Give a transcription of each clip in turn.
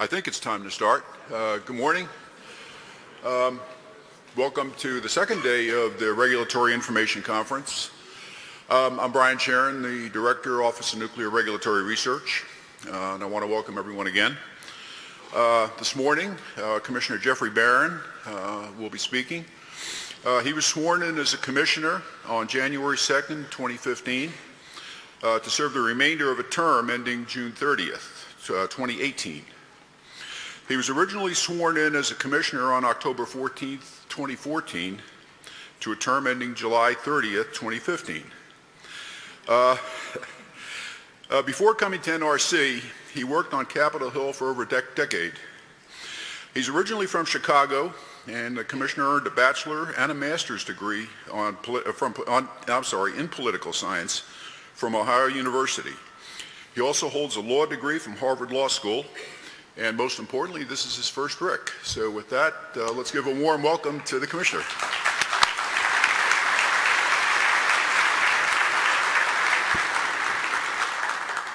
I think it's time to start. Uh, good morning. Um, welcome to the second day of the Regulatory Information Conference. Um, I'm Brian Sheron, the Director, Office of Nuclear Regulatory Research, uh, and I want to welcome everyone again. Uh, this morning, uh, Commissioner Jeffrey Baran uh, will be speaking. Uh, he was sworn in as a commissioner on January 2nd, 2015, uh, to serve the remainder of a term ending June 30th, 2018. He was originally sworn in as a commissioner on October 14, 2014, to a term ending July 30, 2015. Uh, uh, before coming to NRC, he worked on Capitol Hill for over a dec decade. He's originally from Chicago, and the commissioner earned a bachelor and a master's degree on, uh, from, on, I'm sorry, in political science from Ohio University. He also holds a law degree from Harvard Law School, and most importantly, this is his first RIC. So with that, uh, let's give a warm welcome to the commissioner.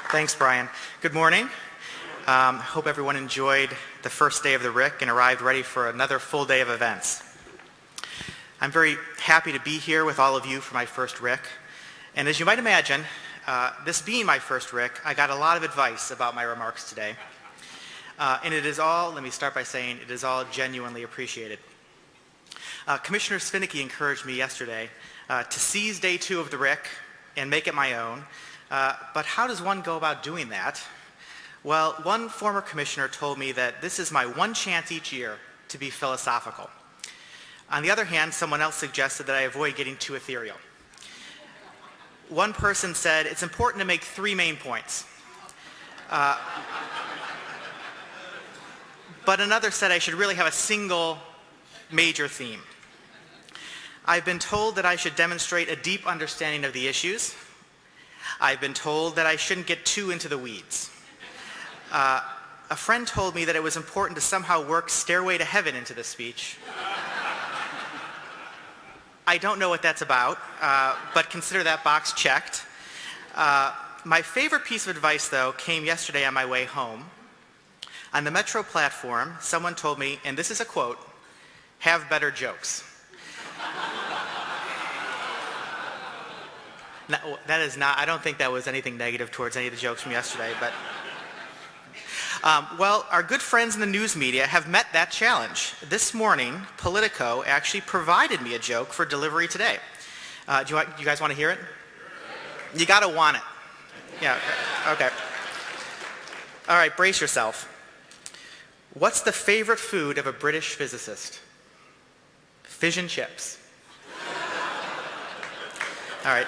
Thanks, Brian. Good morning. Um, hope everyone enjoyed the first day of the RIC and arrived ready for another full day of events. I'm very happy to be here with all of you for my first RIC. And as you might imagine, uh, this being my first RIC, I got a lot of advice about my remarks today. Uh, and it is all, let me start by saying, it is all genuinely appreciated. Uh, Commissioner Svinicki encouraged me yesterday uh, to seize day two of the RIC and make it my own. Uh, but how does one go about doing that? Well, one former commissioner told me that this is my one chance each year to be philosophical. On the other hand, someone else suggested that I avoid getting too ethereal. One person said, it's important to make three main points. Uh, but another said I should really have a single major theme. I've been told that I should demonstrate a deep understanding of the issues. I've been told that I shouldn't get too into the weeds. Uh, a friend told me that it was important to somehow work Stairway to Heaven into the speech. I don't know what that's about, uh, but consider that box checked. Uh, my favorite piece of advice, though, came yesterday on my way home. On the Metro platform, someone told me, and this is a quote, have better jokes. that is not, I don't think that was anything negative towards any of the jokes from yesterday, but um, well, our good friends in the news media have met that challenge. This morning, Politico actually provided me a joke for delivery today. Uh, do, you, do, you, guys want to hear it? You got to want it. Yeah, okay. All right, brace yourself. What's the favorite food of a British physicist? And chips. All right.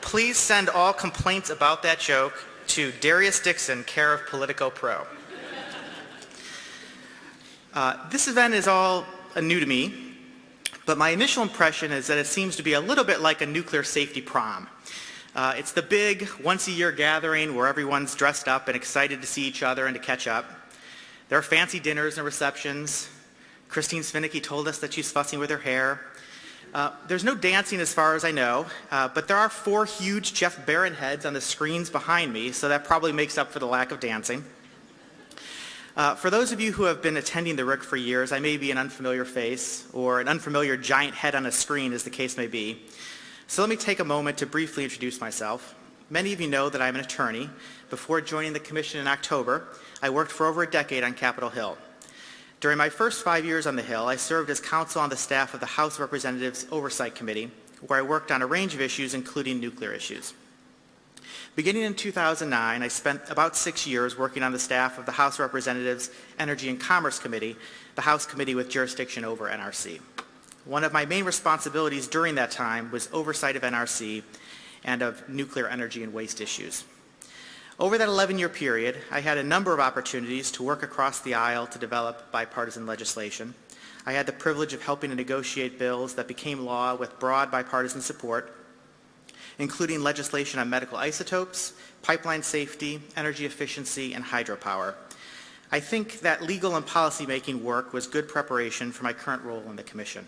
Please send all complaints about that joke to Darius Dixon, care of Politico Pro. Uh, this event is all new to me, but my initial impression is that it seems to be a little bit like a nuclear safety prom. Uh, it's the big once-a-year gathering where everyone's dressed up and excited to see each other and to catch up. There are fancy dinners and receptions. Kristine Svinicki told us that she's fussing with her hair. Uh, there's no dancing as far as I know, uh, but there are four huge Jeff Baran heads on the screens behind me, so that probably makes up for the lack of dancing. Uh, for those of you who have been attending the RIC for years, I may be an unfamiliar face or an unfamiliar giant head on a screen as the case may be. So let me take a moment to briefly introduce myself. Many of you know that I'm an attorney. Before joining the Commission in October, I worked for over a decade on Capitol Hill. During my first five years on the Hill, I served as counsel on the staff of the House of Representatives Oversight Committee, where I worked on a range of issues, including nuclear issues. Beginning in 2009, I spent about six years working on the staff of the House of Representatives Energy and Commerce Committee, the House committee with jurisdiction over NRC. One of my main responsibilities during that time was oversight of NRC and of nuclear energy and waste issues. Over that 11-year period, I had a number of opportunities to work across the aisle to develop bipartisan legislation. I had the privilege of helping to negotiate bills that became law with broad bipartisan support, including legislation on medical isotopes, pipeline safety, energy efficiency, and hydropower. I think that legal and policymaking work was good preparation for my current role in the Commission.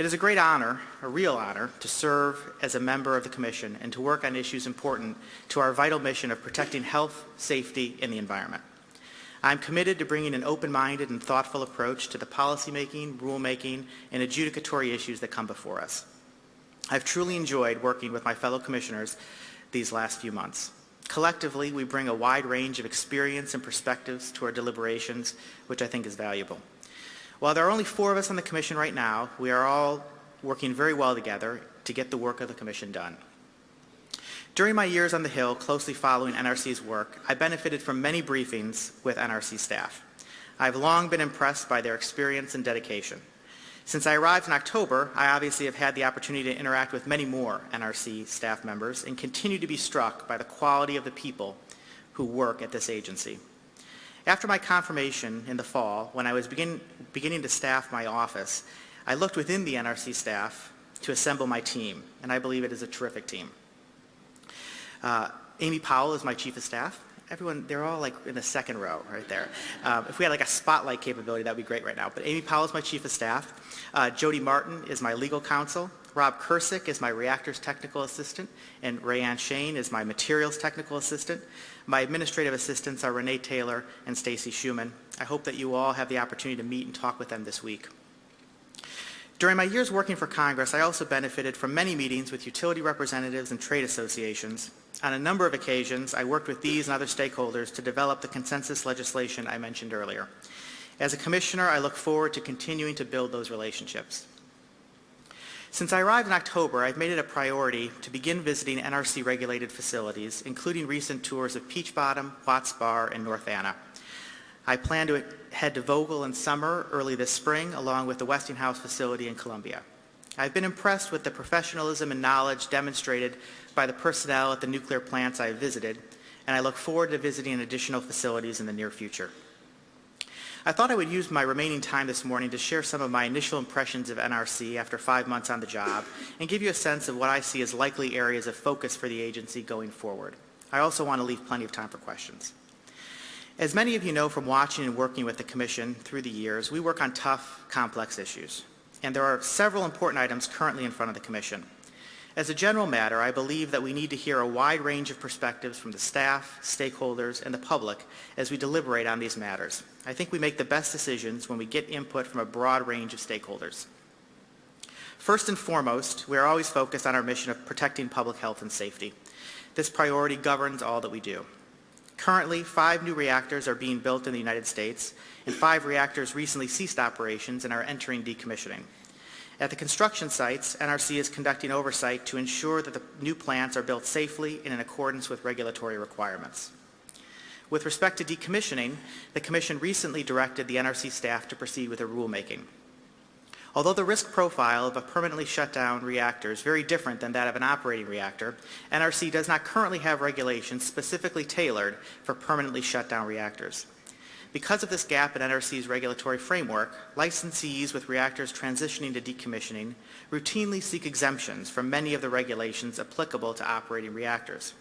It is a great honor, a real honor, to serve as a member of the Commission and to work on issues important to our vital mission of protecting health, safety, and the environment. I'm committed to bringing an open-minded and thoughtful approach to the policymaking, rulemaking, and adjudicatory issues that come before us. I've truly enjoyed working with my fellow commissioners these last few months. Collectively, we bring a wide range of experience and perspectives to our deliberations, which I think is valuable. While there are only four of us on the commission right now, we are all working very well together to get the work of the commission done. During my years on the Hill, closely following NRC's work, I benefited from many briefings with NRC staff. I've long been impressed by their experience and dedication. Since I arrived in October, I obviously have had the opportunity to interact with many more NRC staff members and continue to be struck by the quality of the people who work at this agency. After my confirmation in the fall, when I was begin, beginning to staff my office, I looked within the NRC staff to assemble my team, and I believe it is a terrific team. Uh, Amy Powell is my chief of staff. Everyone, they're all like in the second row right there. Um, if we had like a spotlight capability, that would be great right now. But Amy Powell is my chief of staff. Uh, Jody Martin is my legal counsel. Rob Kursick is my reactors technical assistant, and Rayanne Shane is my materials technical assistant. My administrative assistants are Renee Taylor and Stacy Schuman. I hope that you all have the opportunity to meet and talk with them this week. During my years working for Congress, I also benefited from many meetings with utility representatives and trade associations. On a number of occasions, I worked with these and other stakeholders to develop the consensus legislation I mentioned earlier. As a commissioner, I look forward to continuing to build those relationships. Since I arrived in October, I've made it a priority to begin visiting NRC-regulated facilities, including recent tours of Peach Bottom, Watts Bar, and North Anna. I plan to head to Vogtle in summer early this spring, along with the Westinghouse facility in Columbia. I've been impressed with the professionalism and knowledge demonstrated by the personnel at the nuclear plants I have visited, and I look forward to visiting additional facilities in the near future. I thought I would use my remaining time this morning to share some of my initial impressions of NRC after five months on the job and give you a sense of what I see as likely areas of focus for the agency going forward. I also want to leave plenty of time for questions. As many of you know from watching and working with the Commission through the years, we work on tough, complex issues. And there are several important items currently in front of the Commission. As a general matter, I believe that we need to hear a wide range of perspectives from the staff, stakeholders, and the public as we deliberate on these matters. I think we make the best decisions when we get input from a broad range of stakeholders. First and foremost, we are always focused on our mission of protecting public health and safety. This priority governs all that we do. Currently, five new reactors are being built in the United States, and five reactors recently ceased operations and are entering decommissioning. At the construction sites, NRC is conducting oversight to ensure that the new plants are built safely and in accordance with regulatory requirements. With respect to decommissioning, the Commission recently directed the NRC staff to proceed with a rulemaking. Although the risk profile of a permanently shut down reactor is very different than that of an operating reactor, NRC does not currently have regulations specifically tailored for permanently shut down reactors. Because of this gap in NRC's regulatory framework, licensees with reactors transitioning to decommissioning routinely seek exemptions from many of the regulations applicable to operating reactors.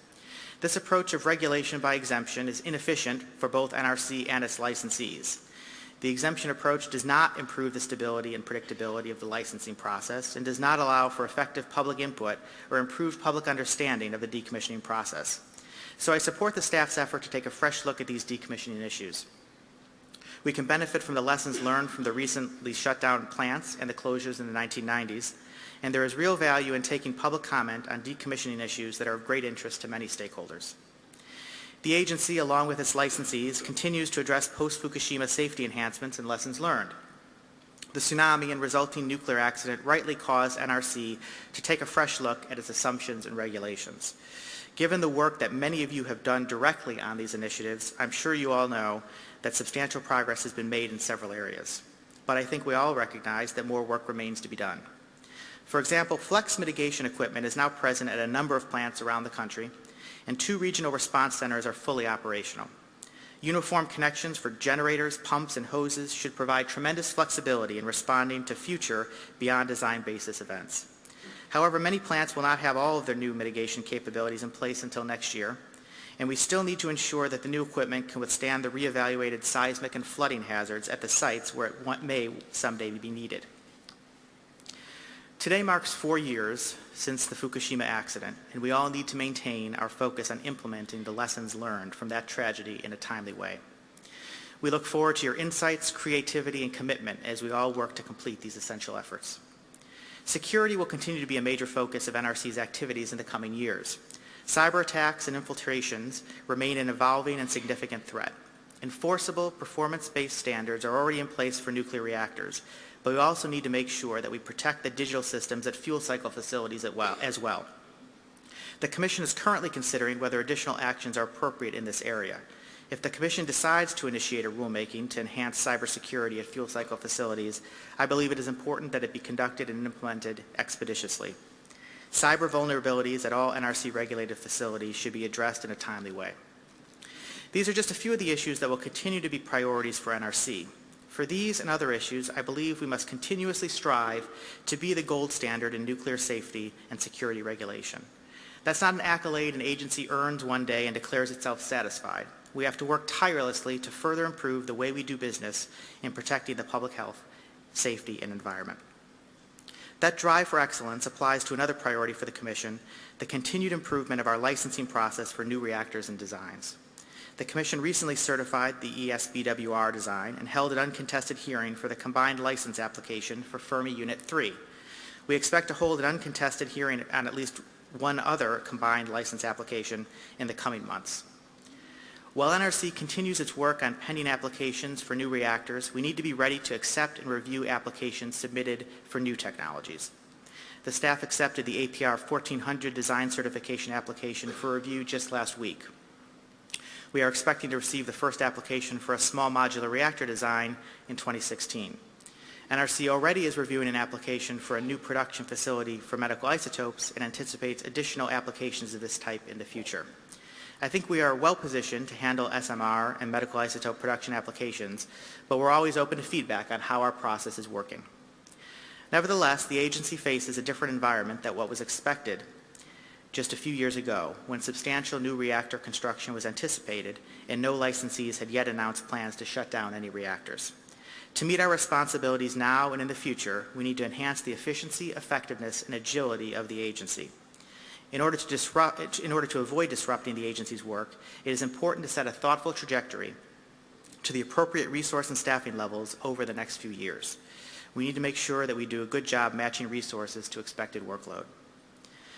This approach of regulation by exemption is inefficient for both NRC and its licensees. The exemption approach does not improve the stability and predictability of the licensing process and does not allow for effective public input or improved public understanding of the decommissioning process. So I support the staff's effort to take a fresh look at these decommissioning issues. We can benefit from the lessons learned from the recently shut down plants and the closures in the 1990s, and there is real value in taking public comment on decommissioning issues that are of great interest to many stakeholders. The agency, along with its licensees, continues to address post-Fukushima safety enhancements and lessons learned. The tsunami and resulting nuclear accident rightly caused NRC to take a fresh look at its assumptions and regulations. Given the work that many of you have done directly on these initiatives, I'm sure you all know that substantial progress has been made in several areas. But I think we all recognize that more work remains to be done. For example, flex mitigation equipment is now present at a number of plants around the country, and two regional response centers are fully operational. Uniform connections for generators, pumps, and hoses should provide tremendous flexibility in responding to future beyond design basis events. However, many plants will not have all of their new mitigation capabilities in place until next year, and we still need to ensure that the new equipment can withstand the reevaluated seismic and flooding hazards at the sites where it may someday be needed. Today marks four years since the Fukushima accident, and we all need to maintain our focus on implementing the lessons learned from that tragedy in a timely way. We look forward to your insights, creativity, and commitment as we all work to complete these essential efforts. Security will continue to be a major focus of NRC's activities in the coming years. Cyber attacks and infiltrations remain an evolving and significant threat. Enforceable, performance-based standards are already in place for nuclear reactors, but we also need to make sure that we protect the digital systems at fuel cycle facilities as well. The Commission is currently considering whether additional actions are appropriate in this area. If the Commission decides to initiate a rulemaking to enhance cybersecurity at fuel cycle facilities, I believe it is important that it be conducted and implemented expeditiously. Cyber vulnerabilities at all NRC-regulated facilities should be addressed in a timely way. These are just a few of the issues that will continue to be priorities for NRC. For these and other issues, I believe we must continuously strive to be the gold standard in nuclear safety and security regulation. That's not an accolade an agency earns one day and declares itself satisfied. We have to work tirelessly to further improve the way we do business in protecting the public health, safety, and environment. That drive for excellence applies to another priority for the Commission, the continued improvement of our licensing process for new reactors and designs. The Commission recently certified the ESBWR design and held an uncontested hearing for the combined license application for Fermi Unit 3. We expect to hold an uncontested hearing on at least one other combined license application in the coming months. While NRC continues its work on pending applications for new reactors, we need to be ready to accept and review applications submitted for new technologies. The staff accepted the APR 1400 design certification application for review just last week. We are expecting to receive the first application for a small modular reactor design in 2016. NRC already is reviewing an application for a new production facility for medical isotopes and anticipates additional applications of this type in the future. I think we are well positioned to handle SMR and medical isotope production applications, but we're always open to feedback on how our process is working. Nevertheless, the agency faces a different environment than what was expected just a few years ago when substantial new reactor construction was anticipated and no licensees had yet announced plans to shut down any reactors. To meet our responsibilities now and in the future, we need to enhance the efficiency, effectiveness, and agility of the agency. In order, to disrupt, in order to avoid disrupting the agency's work, it is important to set a thoughtful trajectory to the appropriate resource and staffing levels over the next few years. We need to make sure that we do a good job matching resources to expected workload.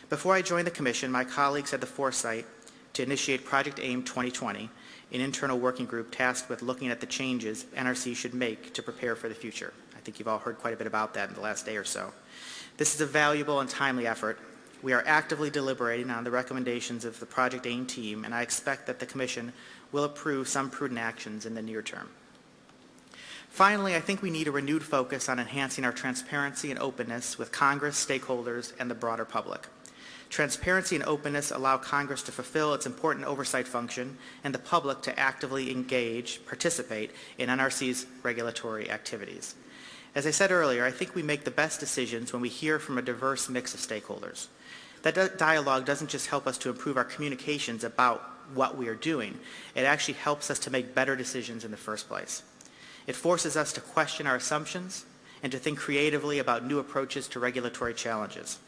Before I joined the Commission, my colleagues had the foresight to initiate Project AIM 2020, an internal working group tasked with looking at the changes NRC should make to prepare for the future. I think you've all heard quite a bit about that in the last day or so. This is a valuable and timely effort. We are actively deliberating on the recommendations of the Project AIM team, and I expect that the Commission will approve some prudent actions in the near term. Finally, I think we need a renewed focus on enhancing our transparency and openness with Congress, stakeholders, and the broader public. Transparency and openness allow Congress to fulfill its important oversight function and the public to actively engage, participate in NRC's regulatory activities. As I said earlier, I think we make the best decisions when we hear from a diverse mix of stakeholders. That dialogue doesn't just help us to improve our communications about what we are doing, it actually helps us to make better decisions in the first place. It forces us to question our assumptions and to think creatively about new approaches to regulatory challenges.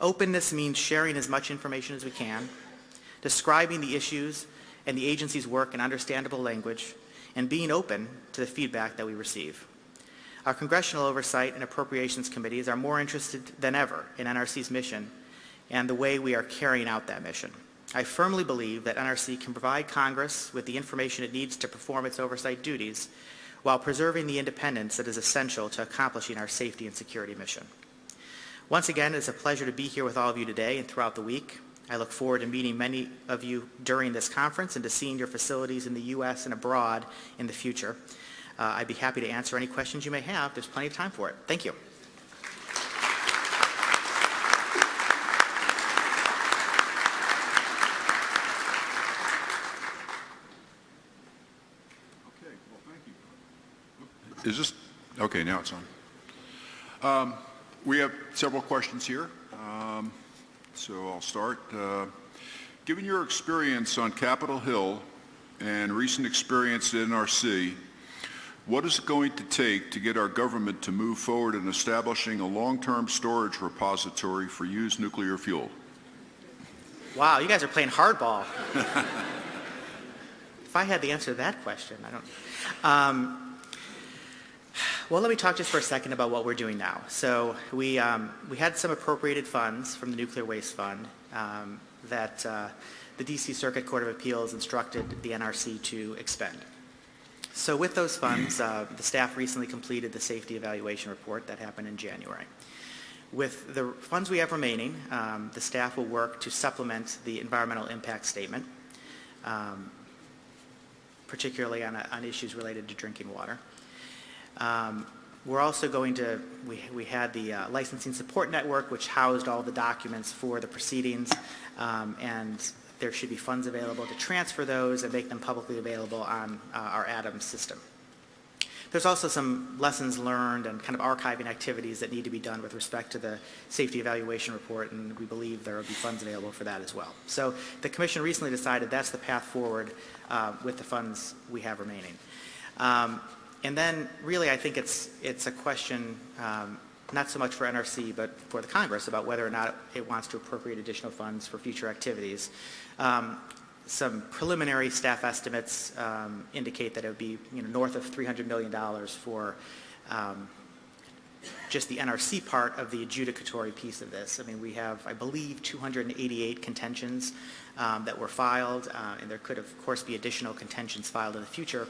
Openness means sharing as much information as we can, describing the issues and the agency's work in understandable language, and being open to the feedback that we receive. Our Congressional Oversight and Appropriations Committees are more interested than ever in NRC's mission and the way we are carrying out that mission. I firmly believe that NRC can provide Congress with the information it needs to perform its oversight duties while preserving the independence that is essential to accomplishing our safety and security mission. Once again, it's a pleasure to be here with all of you today and throughout the week. I look forward to meeting many of you during this conference and to seeing your facilities in the U.S. and abroad in the future. Uh, I'd be happy to answer any questions you may have. There's plenty of time for it. Thank you. Okay, well, thank you. Is this, okay, now it's on. Um, we have several questions here, um, so I'll start. Uh, given your experience on Capitol Hill and recent experience at NRC, What is it going to take to get our government to move forward in establishing a long-term storage repository for used nuclear fuel? Wow, you guys are playing hardball. if I had the answer to that question, I don't. Um, well, let me talk just for a second about what we're doing now. So we, um, we had some appropriated funds from the Nuclear Waste Fund um, that uh, the D.C. Circuit Court of Appeals instructed the NRC to expend. So with those funds, uh, the staff recently completed the safety evaluation report that happened in January. With the funds we have remaining, um, the staff will work to supplement the environmental impact statement, um, particularly on, on, issues related to drinking water. Um, we're also going to, we, we had the uh, licensing support network, which housed all the documents for the proceedings, um, and there should be funds available to transfer those and make them publicly available on uh, our ADAMS system. There's also some lessons learned and kind of archiving activities that need to be done with respect to the safety evaluation report, and we believe there will be funds available for that as well. So the Commission recently decided that's the path forward uh, with the funds we have remaining. Um, and then really I think it's, it's a question um, not so much for NRC but for the Congress about whether or not it wants to appropriate additional funds for future activities. Um, some preliminary staff estimates um, indicate that it would be you know, north of $300 million for um, just the NRC part of the adjudicatory piece of this. I mean, we have, I believe, 288 contentions um, that were filed, uh, and there could, of course, be additional contentions filed in the future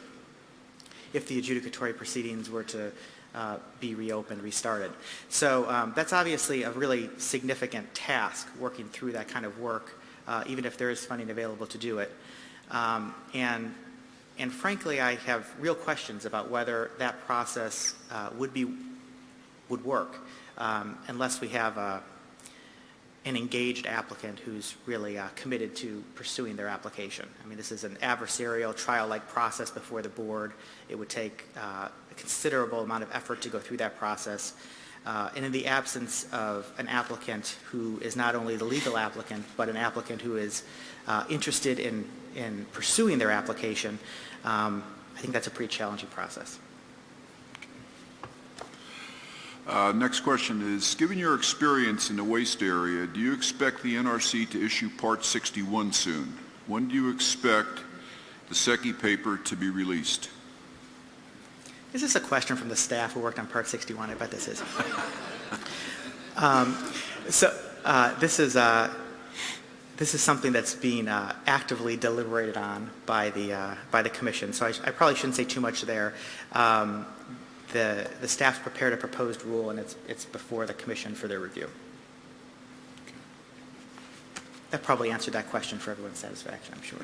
if the adjudicatory proceedings were to uh, be reopened, restarted. So um, that's obviously a really significant task, working through that kind of work uh, even if there is funding available to do it. Um, and, and frankly, I have real questions about whether that process uh, would be would work um, unless we have a, an engaged applicant who's really uh, committed to pursuing their application. I mean, this is an adversarial trial-like process before the board. It would take uh, a considerable amount of effort to go through that process. Uh, and in the absence of an applicant who is not only the legal applicant, but an applicant who is uh, interested in, in pursuing their application, um, I think that's a pretty challenging process. Uh, next question is, given your experience in the waste area, do you expect the NRC to issue Part 61 soon? When do you expect the SECY paper to be released? Is this a question from the staff who worked on Part 61? I bet this is. um, so uh, this is uh, this is something that's being uh, actively deliberated on by the uh, by the commission. So I, I, probably shouldn't say too much there. Um, the the staff's prepared a proposed rule, and it's it's before the commission for their review. That probably answered that question for everyone's satisfaction, I'm sure.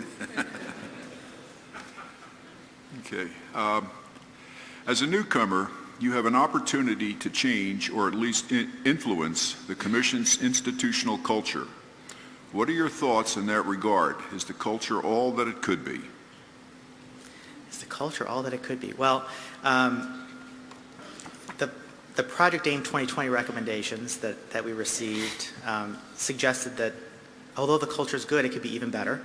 okay. Um, as a newcomer, you have an opportunity to change or at least influence the Commission's institutional culture. What are your thoughts in that regard? Is the culture all that it could be? Is the culture all that it could be? Well, um, the, the Project AIM 2020 recommendations that, that we received um, suggested that although the culture is good, it could be even better.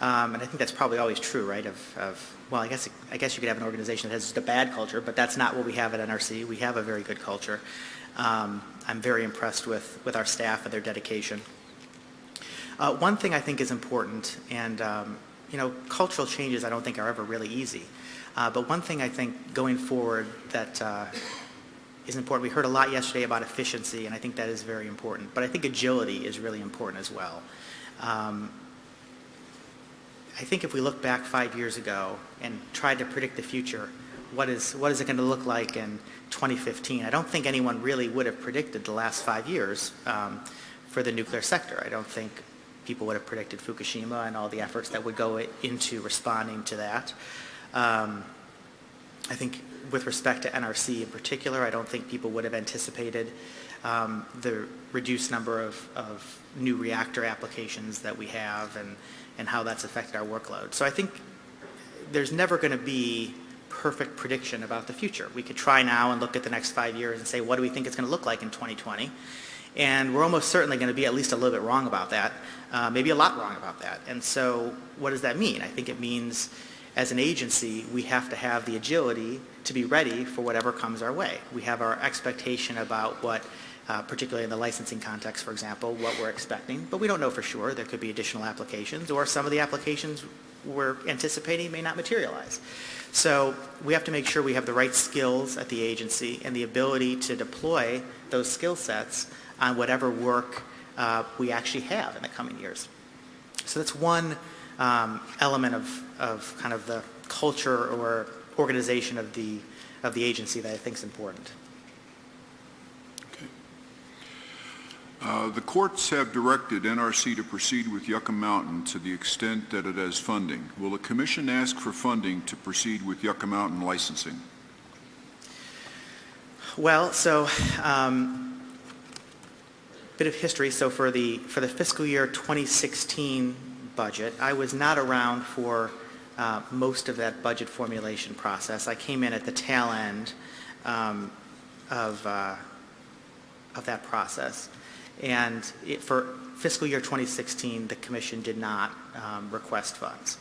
Um, and I think that's probably always true, right? Of, of, well, I guess I guess you could have an organization that has just a bad culture, but that's not what we have at NRC. We have a very good culture. Um, I'm very impressed with with our staff and their dedication. Uh, one thing I think is important, and um, you know, cultural changes I don't think are ever really easy. Uh, but one thing I think going forward that uh, is important. We heard a lot yesterday about efficiency, and I think that is very important. But I think agility is really important as well. Um, I think if we look back five years ago and tried to predict the future, what is, what is it going to look like in 2015? I don't think anyone really would have predicted the last five years um, for the nuclear sector. I don't think people would have predicted Fukushima and all the efforts that would go into responding to that. Um, I think with respect to NRC in particular, I don't think people would have anticipated um, the reduced number of, of new reactor applications that we have and and how that's affected our workload. So I think there's never going to be perfect prediction about the future. We could try now and look at the next five years and say, what do we think it's going to look like in 2020? And we're almost certainly going to be at least a little bit wrong about that, uh, maybe a lot wrong about that. And so what does that mean? I think it means as an agency, we have to have the agility to be ready for whatever comes our way. We have our expectation about what, uh, particularly in the licensing context, for example, what we're expecting, but we don't know for sure. There could be additional applications, or some of the applications we're anticipating may not materialize. So we have to make sure we have the right skills at the agency and the ability to deploy those skill sets on whatever work uh, we actually have in the coming years. So that's one um, element of, of kind of the culture or organization of the, of the agency that I think is important. Uh, The courts have directed NRC to proceed with Yucca Mountain to the extent that it has funding. Will the commission ask for funding to proceed with Yucca Mountain licensing? Well, so um, bit of history. So for the for the fiscal year 2016 budget, I was not around for uh, most of that budget formulation process. I came in at the tail end um, of uh, of that process, and it, for fiscal year 2016, the commission did not um, request funds.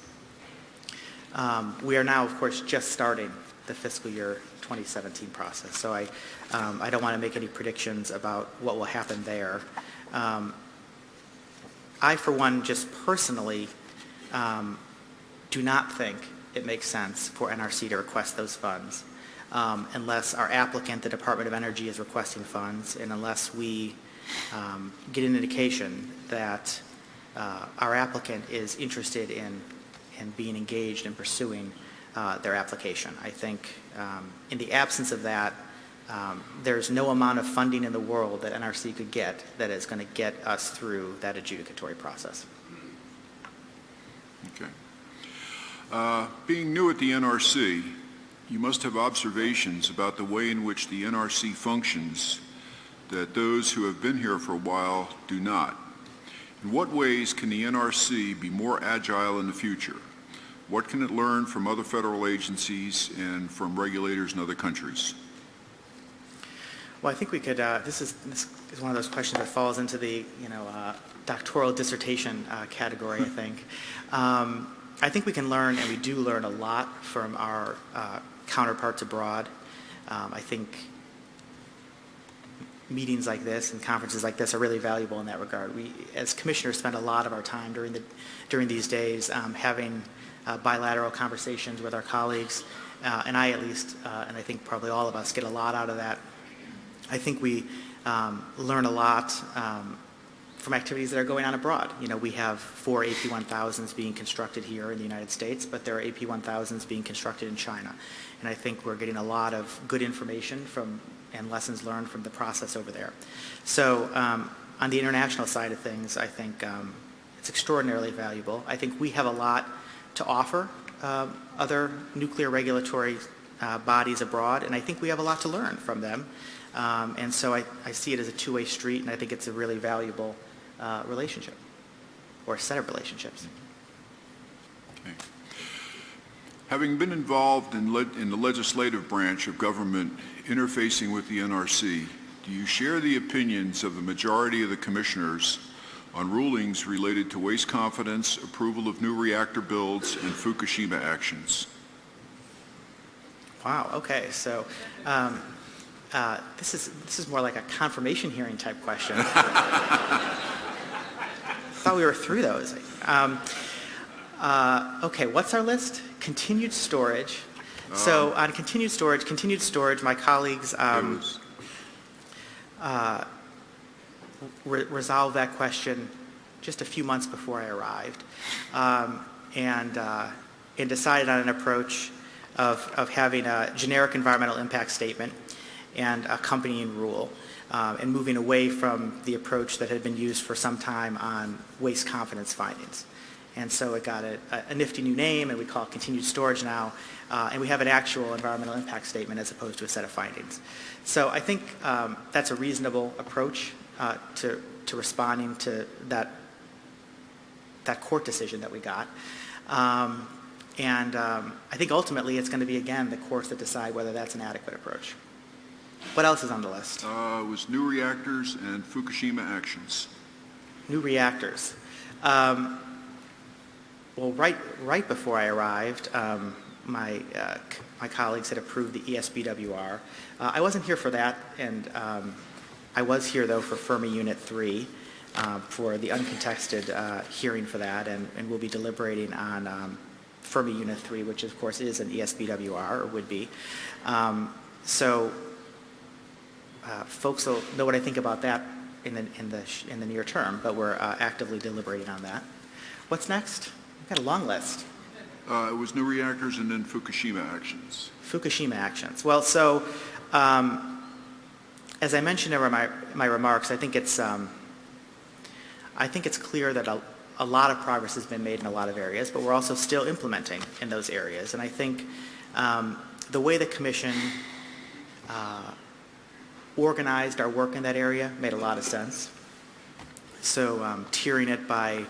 Um, we are now, of course, just starting the fiscal year 2017 process. So I, um, I don't want to make any predictions about what will happen there. Um, I, for one, just personally um, do not think it makes sense for NRC to request those funds um, unless our applicant, the Department of Energy, is requesting funds and unless we um, get an indication that uh, our applicant is interested in, in being engaged in pursuing uh, their application. I think um, in the absence of that, um, there's no amount of funding in the world that NRC could get that is going to get us through that adjudicatory process. Okay. Uh, Being new at the NRC, you must have observations about the way in which the NRC functions that those who have been here for a while do not. In what ways can the NRC be more agile in the future? What can it learn from other federal agencies and from regulators in other countries? Well, I think we could, uh, this is, this is one of those questions that falls into the, you know, uh, doctoral dissertation uh, category, I think. Um, I think we can learn, and we do learn a lot from our uh, counterparts abroad. Um, I think meetings like this and conferences like this are really valuable in that regard. We, as commissioners, spend a lot of our time during, the, during these days um, having uh, bilateral conversations with our colleagues, uh, and I at least, uh, and I think probably all of us, get a lot out of that. I think we um, learn a lot um, from activities that are going on abroad. You know, we have four AP1000s being constructed here in the United States, but there are AP1000s being constructed in China. And I think we're getting a lot of good information from and lessons learned from the process over there. So um, on the international side of things, I think um, it's extraordinarily valuable. I think we have a lot to offer uh, other nuclear regulatory uh, bodies abroad, and I think we have a lot to learn from them. Um, and so I, I, see it as a two-way street, and I think it's a really valuable uh, relationship, or set of relationships. Okay. Having been involved in, in the legislative branch of government interfacing with the NRC, do you share the opinions of the majority of the commissioners on rulings related to waste confidence, approval of new reactor builds, and Fukushima actions? Wow, okay, so um, uh, this, is, this is more like a confirmation hearing type question. I thought we were through those. Um, uh, okay, what's our list? Continued storage. so on continued storage, continued storage, my colleagues um, uh, re resolved that question just a few months before I arrived um, and, uh, and decided on an approach of, of having a generic environmental impact statement and accompanying rule um, and moving away from the approach that had been used for some time on waste confidence findings. And so it got a, a nifty new name, and we call it continued storage now, uh, and we have an actual environmental impact statement as opposed to a set of findings. So I think um, that's a reasonable approach uh, to, to responding to that, that court decision that we got. Um, and um, I think ultimately it's going to be, again, the courts that decide whether that's an adequate approach. What else is on the list? Uh, was new reactors and Fukushima actions. New reactors. Um, well, right, right before I arrived, um, my, uh, my colleagues had approved the ESBWR. Uh, I wasn't here for that, and um, I was here, though, for Fermi Unit 3, uh, for the uncontested uh, hearing for that, and, and we'll be deliberating on um, Fermi Unit 3, which of course is an ESBWR, or would be. Um, So uh, folks will know what I think about that in the, in the, in the near term, but we're uh, actively deliberating on that. What's next? We've got a long list. Uh, It was new reactors and then Fukushima actions. Fukushima actions. Well, so, um, as I mentioned in my, my remarks, I think it's, um, I think it's clear that a, a lot of progress has been made in a lot of areas, but we're also still implementing in those areas. And I think um, the way the commission uh, organized our work in that area made a lot of sense. So um, tiering it by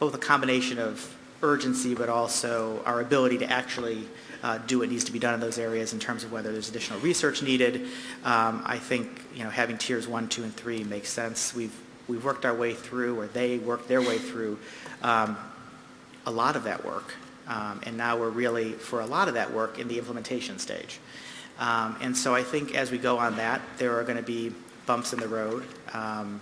both a combination of urgency, but also our ability to actually uh, do what needs to be done in those areas in terms of whether there's additional research needed. Um, I think, you know, having tiers one, two, and three makes sense. We've, we've worked our way through, or they worked their way through, um, a lot of that work. Um, and now we're really, for a lot of that work, in the implementation stage. Um, and so I think as we go on that, there are going to be bumps in the road. Um,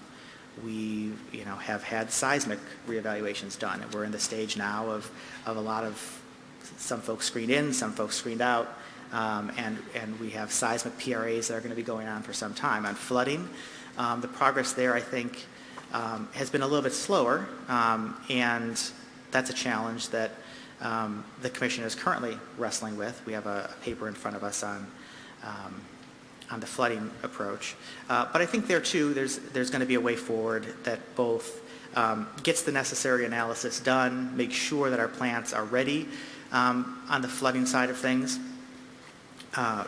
we, you know, have had seismic reevaluations done, and we're in the stage now of, of a lot of, some folks screened in, some folks screened out, um, and, and we have seismic PRAs that are going to be going on for some time. On flooding, um, the progress there, I think, um, has been a little bit slower, um, and that's a challenge that um, the commission is currently wrestling with. We have a a paper in front of us on, um, on the flooding approach. Uh, But I think there too, there's, there's going to be a way forward that both um, gets the necessary analysis done, makes sure that our plants are ready um, on the flooding side of things uh,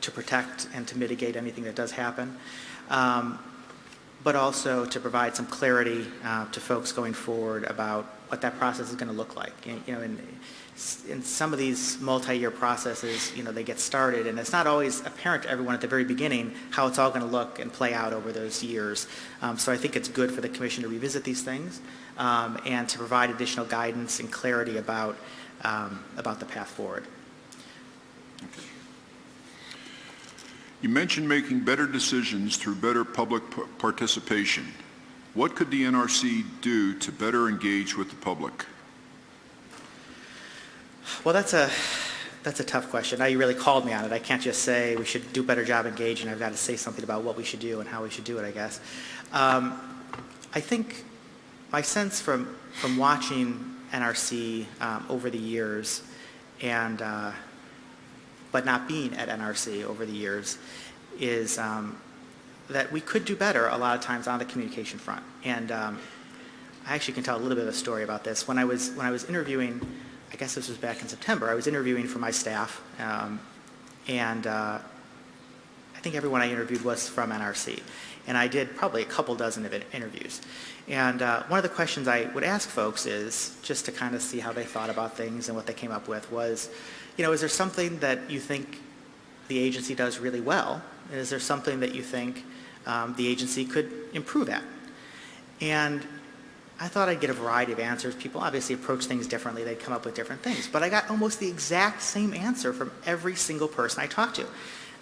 to protect and to mitigate anything that does happen, um, but also to provide some clarity uh, to folks going forward about what that process is going to look like. You you know, in, in some of these multi-year processes, you know, they get started, and it's not always apparent to everyone at the very beginning how it's all going to look and play out over those years. Um, So I think it's good for the commission to revisit these things um, and to provide additional guidance and clarity about, um, about the path forward. You mentioned making better decisions through better public participation. What could the NRC do to better engage with the public? Well, that's a, that's a tough question. Now you really called me on it. I can't just say we should do a better job engaging. I've got to say something about what we should do and how we should do it, I guess. Um, I think my sense from, from watching NRC um, over the years and, uh, but not being at NRC over the years is um, that we could do better a lot of times on the communication front. And um, I actually can tell a little bit of a story about this. When I was, when I was interviewing, I guess this was back in September, I was interviewing for my staff, um, and uh, I think everyone I interviewed was from NRC. And I did probably a couple dozen of interviews. And uh, one of the questions I would ask folks is, just to kind of see how they thought about things and what they came up with, was, you know, is there something that you think the agency does really well? And is there something that you think um, the agency could improve at? And I thought I'd get a variety of answers. People obviously approach things differently. They'd come up with different things. But I got almost the exact same answer from every single person I talked to.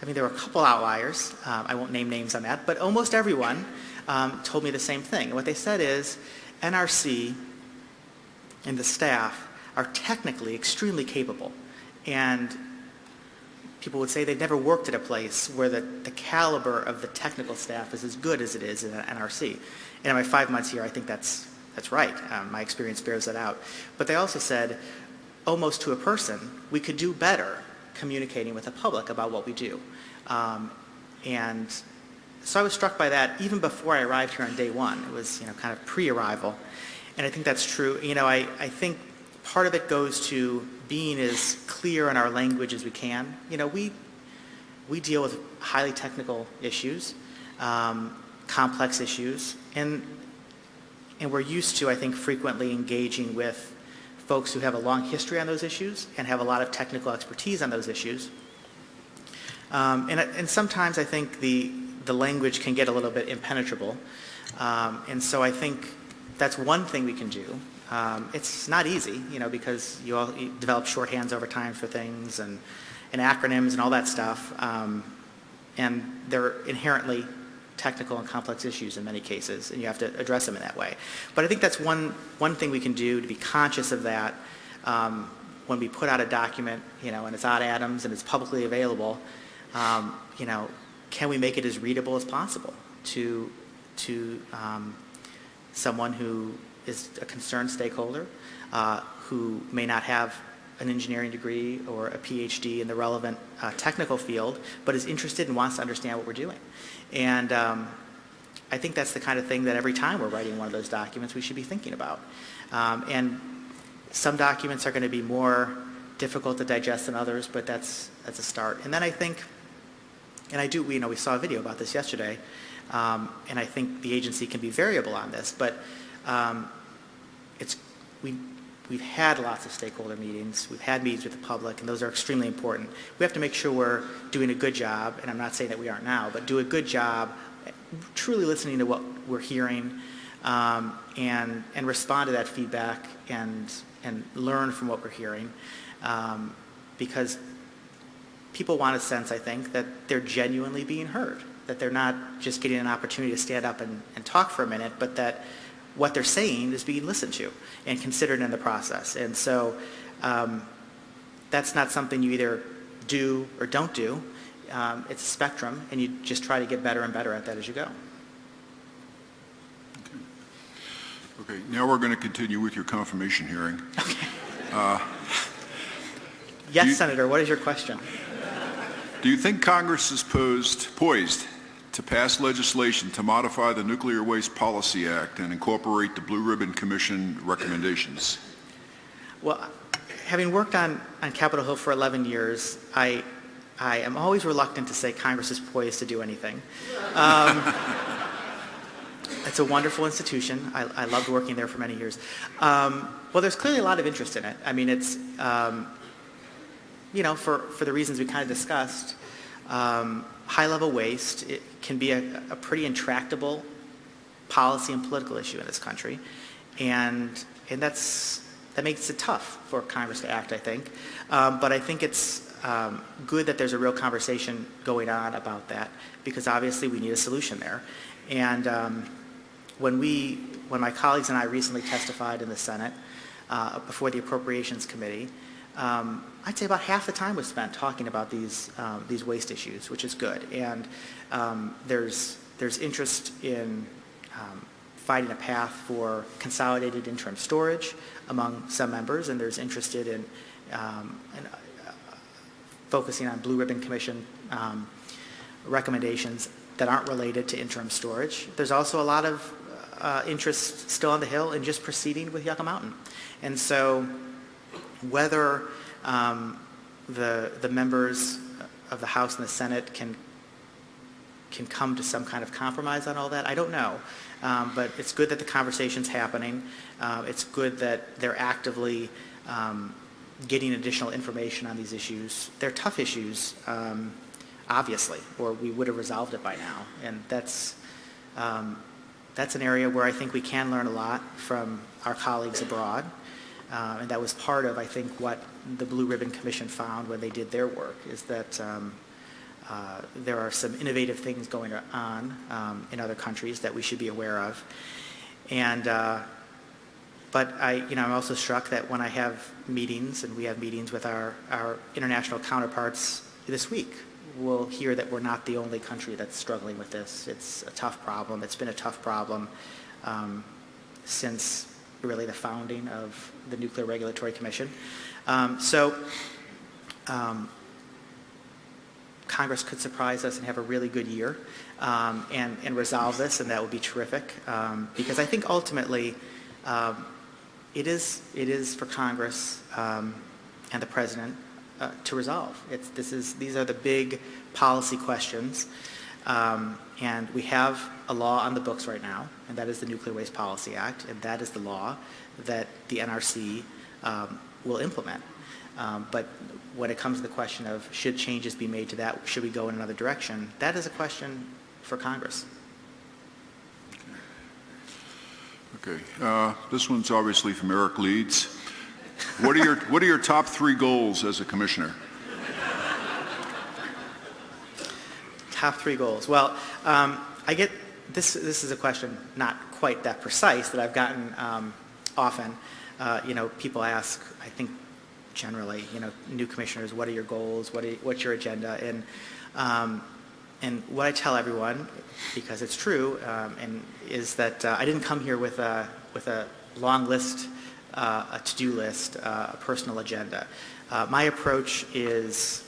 I mean, there were a couple outliers. Um, I won't name names on that. But almost everyone um, told me the same thing. And what they said is NRC and the staff are technically extremely capable. And people would say they've never worked at a place where the, the caliber of the technical staff is as good as it is in NRC. And in my five months here, I think that's, that's right. Um, my experience bears that out. But they also said, almost to a person, we could do better communicating with the public about what we do. Um, and so I was struck by that even before I arrived here on day one. It was, you know, kind of pre-arrival. And I think that's true. You know, I, I think part of it goes to being as clear in our language as we can. You know, we, we deal with highly technical issues, um, complex issues, and, and we're used to, I think, frequently engaging with folks who have a long history on those issues and have a lot of technical expertise on those issues. Um, and, and sometimes I think the, the language can get a little bit impenetrable. Um, and so I think that's one thing we can do Um, It's not easy, you know, because you all you develop shorthands over time for things and and acronyms and all that stuff. Um, And they're inherently technical and complex issues in many cases, and you have to address them in that way. But I think that's one, one thing we can do to be conscious of that um, when we put out a document, you know, and it's on Adams and it's publicly available, um, you know, can we make it as readable as possible to, to um, someone who is a concerned stakeholder, uh, who may not have an engineering degree or a PhD in the relevant uh, technical field, but is interested and wants to understand what we're doing. And um, I think that's the kind of thing that every time we're writing one of those documents, we should be thinking about. Um, and some documents are going to be more difficult to digest than others, but that's, that's a start. And then I think, and I do, you know, we saw a video about this yesterday, um, and I think the agency can be variable on this, but um, it's, we, we've had lots of stakeholder meetings, we've had meetings with the public, and those are extremely important. We have to make sure we're doing a good job, and I'm not saying that we aren't now, but do a good job truly listening to what we're hearing um, and, and respond to that feedback and, and learn from what we're hearing. Um, because people want a sense, I think, that they're genuinely being heard, that they're not just getting an opportunity to stand up and, and talk for a minute, but that what they're saying is being listened to and considered in the process. And so um, that's not something you either do or don't do. Um, it's a spectrum, and you just try to get better and better at that as you go. Okay, okay. now we're going to continue with your confirmation hearing. Okay. Yes, You- Senator, what is your question? Do you think Congress is posed, poised to pass legislation to modify the Nuclear Waste Policy Act and incorporate the Blue Ribbon Commission recommendations? Well, having worked on, on Capitol Hill for 11 years, I, I am always reluctant to say Congress is poised to do anything. Um, it's a wonderful institution. I, I loved working there for many years. Um, well, there's clearly a lot of interest in it. I mean, it's, um, you know, for, for the reasons we kind of discussed, um, high-level waste can be a, a pretty intractable policy and political issue in this country. And, and that's, that makes it tough for Congress to act, I think. Um, but I think it's um, good that there's a real conversation going on about that because obviously we need a solution there. And um, when we, when my colleagues and I recently testified in the Senate uh, before the Appropriations Committee, um, I'd say about half the time was spent talking about these, um, these waste issues, which is good. And um, there's, there's interest in um, finding a path for consolidated interim storage among some members, and there's interested in, um, in uh, focusing on Blue Ribbon Commission um, recommendations that aren't related to interim storage. There's also a lot of uh, interest still on the Hill in just proceeding with Yucca Mountain. And so whether um, the, the members of the House and the Senate can, can come to some kind of compromise on all that, I don't know. Um, but it's good that the conversation's happening. Uh, it's good that they're actively um, getting additional information on these issues. They're tough issues, um, obviously, or we would have resolved it by now. And that's, um, that's an area where I think we can learn a lot from our colleagues abroad. Uh, and that was part of, I think, what the Blue Ribbon Commission found when they did their work, is that um, uh, there are some innovative things going on um, in other countries that we should be aware of. And, uh, but I, you know, I'm also struck that when I have meetings, and we have meetings with our, our international counterparts this week, we'll hear that we're not the only country that's struggling with this. It's a tough problem. It's been a tough problem um, since really the founding of the Nuclear Regulatory Commission. Um, so um, Congress could surprise us and have a really good year um, and, and resolve this, and that would be terrific. Um, because I think ultimately um, it, is, it is for Congress um, and the President uh, to resolve. It's, this is, these are the big policy questions. Um, and we have a law on the books right now, and that is the Nuclear Waste Policy Act, and that is the law that the NRC um, will implement. Um, but when it comes to the question of should changes be made to that, should we go in another direction, that is a question for Congress. Okay, uh, this one's obviously from Eric Leeds. What are your, what are your top three goals as a commissioner? Top three goals. Well, um, I get, this, this is a question not quite that precise that I've gotten um, often. Uh, You know, people ask, I think generally, you know, new commissioners, what are your goals? What are, what's your agenda? And, um, and what I tell everyone, because it's true, um, and is that uh, I didn't come here with a, with a long list, uh, a to-do list, uh, a personal agenda. Uh, My approach is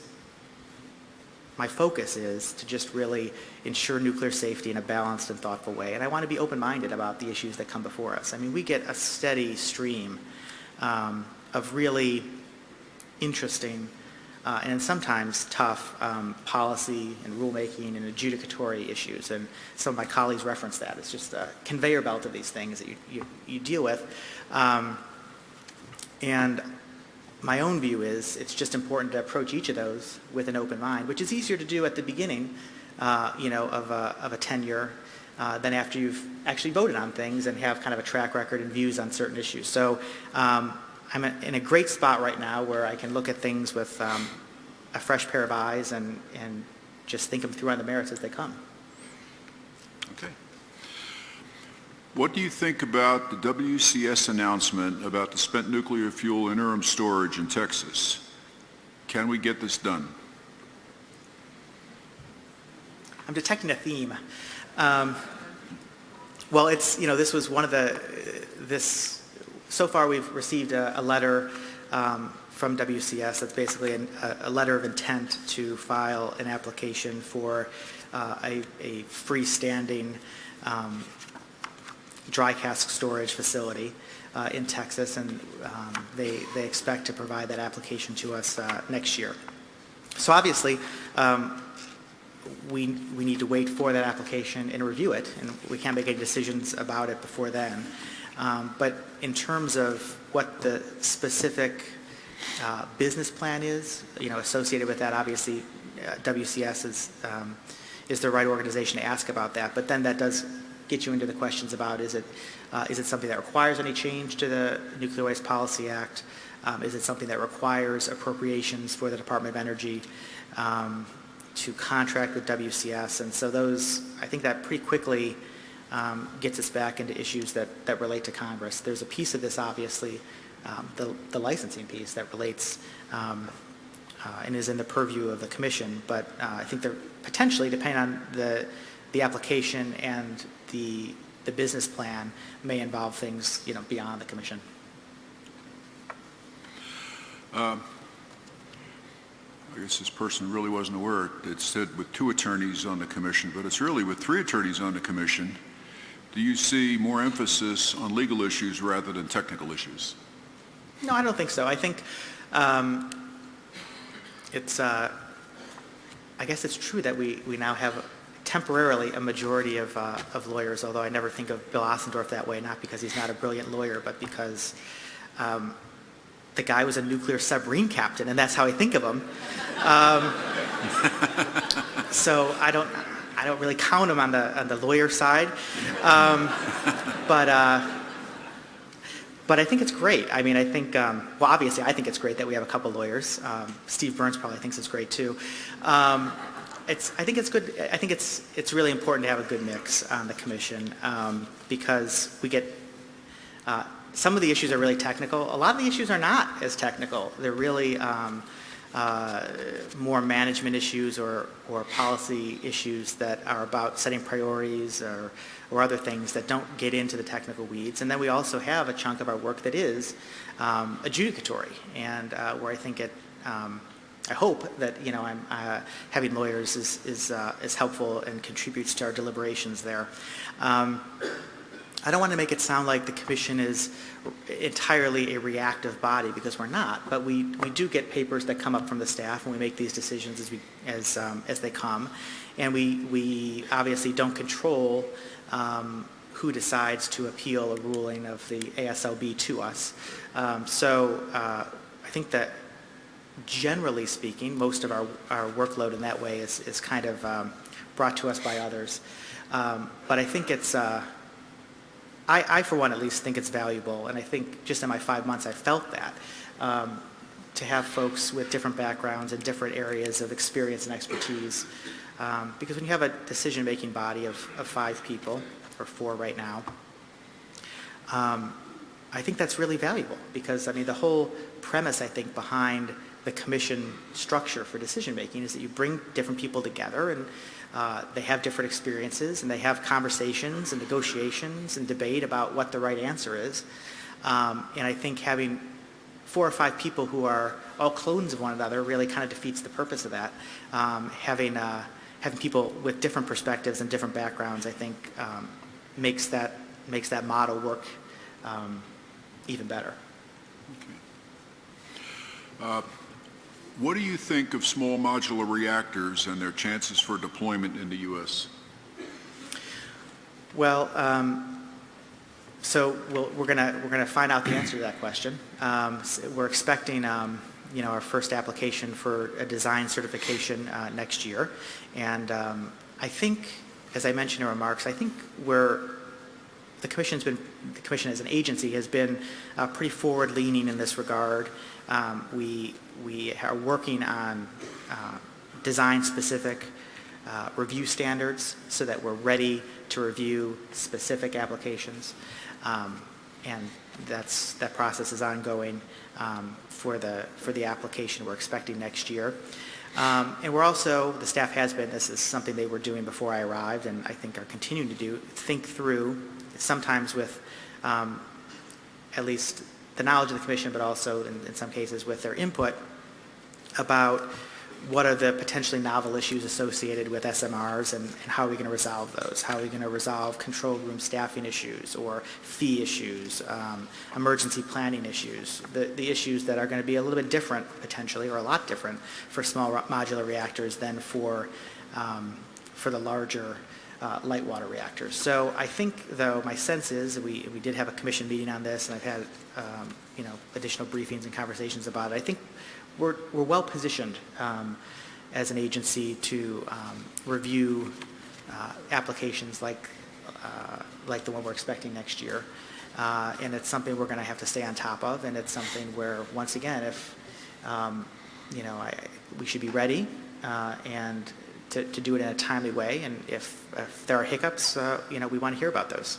my focus is to just really ensure nuclear safety in a balanced and thoughtful way. And I want to be open-minded about the issues that come before us. I mean, we get a steady stream um, of really interesting uh, and sometimes tough um, policy and rulemaking and adjudicatory issues. And some of my colleagues reference that. It's just a conveyor belt of these things that you, you, you deal with. Um, and my own view is it's just important to approach each of those with an open mind, which is easier to do at the beginning, uh, you know, of a, of a tenure uh, than after you've actually voted on things and have kind of a track record and views on certain issues. So um, I'm in a great spot right now where I can look at things with um, a fresh pair of eyes and, and just think them through on the merits as they come. Okay. What do you think about the WCS announcement about the spent nuclear fuel interim storage in Texas? Can we get this done? I'm detecting a theme. Um, well, it's, you know, this was one of the, this, so far we've received a, a letter um, from WCS that's basically an, a, a letter of intent to file an application for uh, a, a freestanding um, dry cask storage facility uh, in Texas, and um, they, they expect to provide that application to us uh, next year. So obviously, um, we, we need to wait for that application and review it, and we can't make any decisions about it before then. Um, But in terms of what the specific uh, business plan is, you know, associated with that, obviously, uh, WCS is, um, is the right organization to ask about that. But then that does get you into the questions about, is it, uh, is it something that requires any change to the Nuclear Waste Policy Act? Um, Is it something that requires appropriations for the Department of Energy um, to contract with WCS? And so those, I think that pretty quickly um, gets us back into issues that, that relate to Congress. There's a piece of this, obviously, um, the, the licensing piece that relates um, uh, and is in the purview of the commission, but uh, I think there potentially, depending on the, the application and the, the business plan, may involve things, you know, beyond the commission. I guess this person really wasn't aware. It said with two attorneys on the commission, but it's really with three attorneys on the commission. Do you see more emphasis on legal issues rather than technical issues? No, I don't think so. I think um, it's, uh, I guess it's true that we, we now have temporarily a majority of, uh, of lawyers, although I never think of Bill Ostendorff that way, not because he's not a brilliant lawyer, but because um, the guy was a nuclear submarine captain, and that's how I think of him. Um, so I don't, I don't really count him on the, on the lawyer side. Um, but, uh, but I think it's great. I mean, I think, um, well, obviously, I think it's great that we have a couple lawyers. Um, Steve Burns probably thinks it's great too. It's, I think it's good. I think it's it's really important to have a good mix on the commission um, because we get uh, some of the issues are really technical. A lot of the issues are not as technical. They're really um, uh, more management issues or, or policy issues that are about setting priorities or, or other things that don't get into the technical weeds. And then we also have a chunk of our work that is um, adjudicatory and uh, where I think it, um, I hope that, you know, I'm, uh, having lawyers is, is, uh, is helpful and contributes to our deliberations there. Um, I don't want to make it sound like the commission is entirely a reactive body because we're not, but we, we do get papers that come up from the staff and we make these decisions as, we, as, um, as they come. And we, we obviously don't control um, who decides to appeal a ruling of the ASLB to us. Um, so uh, I think that generally speaking, most of our, our workload in that way is, is kind of um, brought to us by others. Um, but I think it's, uh, I, I, for one, at least think it's valuable, and I think just in my five months, I felt that, um, to have folks with different backgrounds and different areas of experience and expertise. Um, because when you have a decision-making body of, of five people, or four right now, um, I think that's really valuable because, I mean, the whole premise, I think, behind the commission structure for decision-making is that you bring different people together and uh, they have different experiences and they have conversations and negotiations and debate about what the right answer is. Um, and I think having four or five people who are all clones of one another really kind of defeats the purpose of that. Um, having, uh, having people with different perspectives and different backgrounds, I think, um, makes, that, makes that model work um, even better. Uh, what do you think of small modular reactors and their chances for deployment in the U.S.? Well, um, so we we are to we're going to find out the answer to that question. Um, so we're expecting, um, you know, our first application for a design certification uh, next year, and um, I think, as I mentioned in remarks, I think we're the commission's been the commission as an agency has been uh, pretty forward-leaning in this regard. Um, we, we are working on uh, design-specific uh, review standards so that we're ready to review specific applications. Um, and that's, that process is ongoing um, for, the, for the application we're expecting next year. Um, and we're also, the staff has been, this is something they were doing before I arrived and I think are continuing to do, think through, sometimes with um, at least the knowledge of the commission, but also in, in some cases with their input about what are the potentially novel issues associated with SMRs and, and, how are we going to resolve those? How are we going to resolve control room staffing issues or fee issues, um, emergency planning issues, the, the issues that are going to be a little bit different potentially or a lot different for small modular reactors than for, um, for the larger uh, light water reactors. So I think, though, my sense is, we, we did have a commission meeting on this, and I've had, um, you know, additional briefings and conversations about it. I think we're, we're well positioned um, as an agency to um, review uh, applications like, uh, like the one we're expecting next year. Uh, and it's something we're going to have to stay on top of, and it's something where, once again, if, um, you know, I, we should be ready, uh, and to, to do it in a timely way. And if, if there are hiccups, uh, you know, we want to hear about those.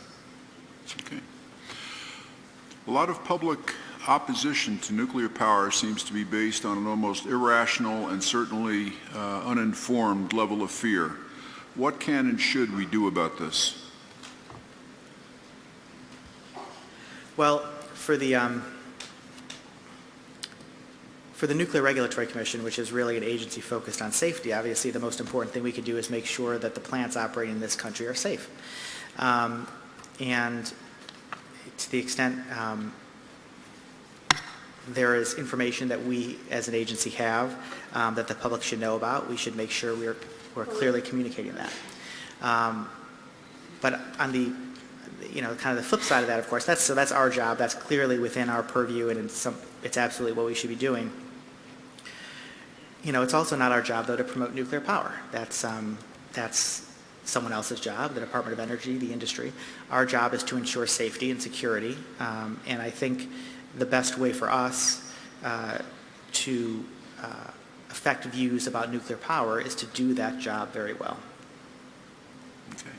Okay. A lot of public opposition to nuclear power seems to be based on an almost irrational and certainly uh, uninformed level of fear. What can and should we do about this? Well, for the um, for the Nuclear Regulatory Commission, which is really an agency focused on safety, obviously the most important thing we could do is make sure that the plants operating in this country are safe. Um, and to the extent um, there is information that we as an agency have um, that the public should know about, we should make sure we're, we're clearly communicating that. Um, but on the you know, kind of the flip side of that, of course, that's, so that's our job. That's clearly within our purview, and it's, some, it's absolutely what we should be doing you know, it's also not our job, though, to promote nuclear power. That's, um, that's someone else's job, the Department of Energy, the industry. Our job is to ensure safety and security, um, and I think the best way for us uh, to uh, affect views about nuclear power is to do that job very well. Okay.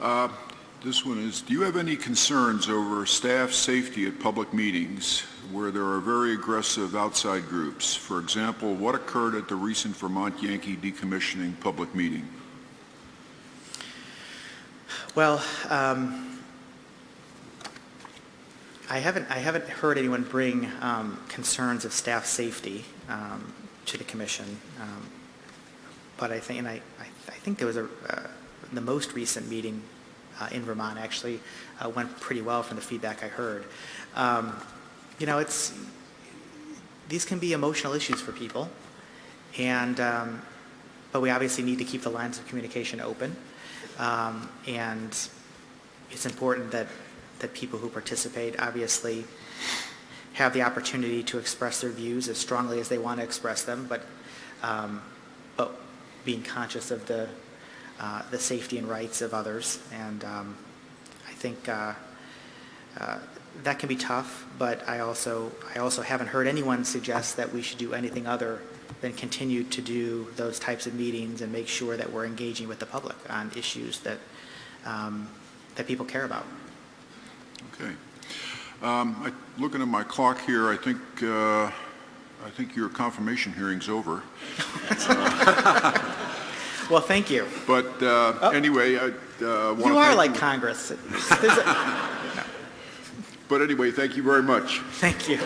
Uh, this one is, do you have any concerns over staff safety at public meetings where there are very aggressive outside groups? For example, what occurred at the recent Vermont Yankee decommissioning public meeting? Well, um, I haven't I haven't heard anyone bring um, concerns of staff safety um, to the commission, um, but I think and I, I, I think there was a uh, the most recent meeting uh, in Vermont actually uh, went pretty well from the feedback I heard. Um, you know, it's, these can be emotional issues for people, and, um, but we obviously need to keep the lines of communication open, and it's important that, that people who participate obviously have the opportunity to express their views as strongly as they want to express them, but, um, but being conscious of the, uh, the safety and rights of others. And, um, think uh, uh, that can be tough, but I also, I also haven't heard anyone suggest that we should do anything other than continue to do those types of meetings and make sure that we're engaging with the public on issues that, um, that people care about. Okay. Um, I- Looking at my clock here, I think, uh, I think your confirmation hearing's over. Well, thank you. But uh, anyway, I want to Oh. You are like you. Congress. A- But anyway, thank you very much. Thank you.